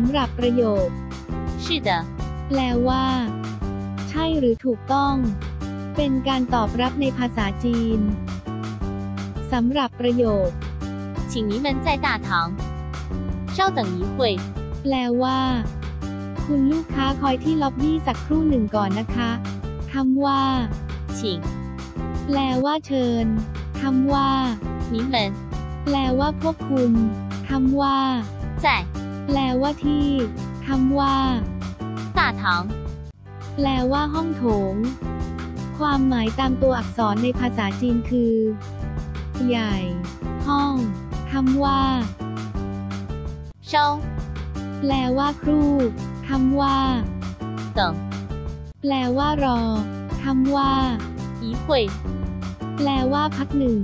ำหรับประโยค 是的， แปลว่า ใช่หรือถูกต้อง เป็นการตอบรับในภาษาจีนสำหรับประโยค 请您们在大堂稍等一会， แปลว่า คุณลูกค้าคอยที่ล็อบบี้สักครู่หนึ่งก่อนนะคะคำว่า 请 แปลว่าเชิญคำว่า 您们 แปลว่าพวกคุณคำว่า 在 แปล ว่าที่คำว่าตาถังแปลว่าห้องโถง ความหมายตามตัวอักษรในภาษาจีนคือ ใหญ่ ห้องคำว่าเชงแปลว่าครูคำว่าเติงแปลว่ารอคำว่าอีหุยแปลว่าพักหนึ่ง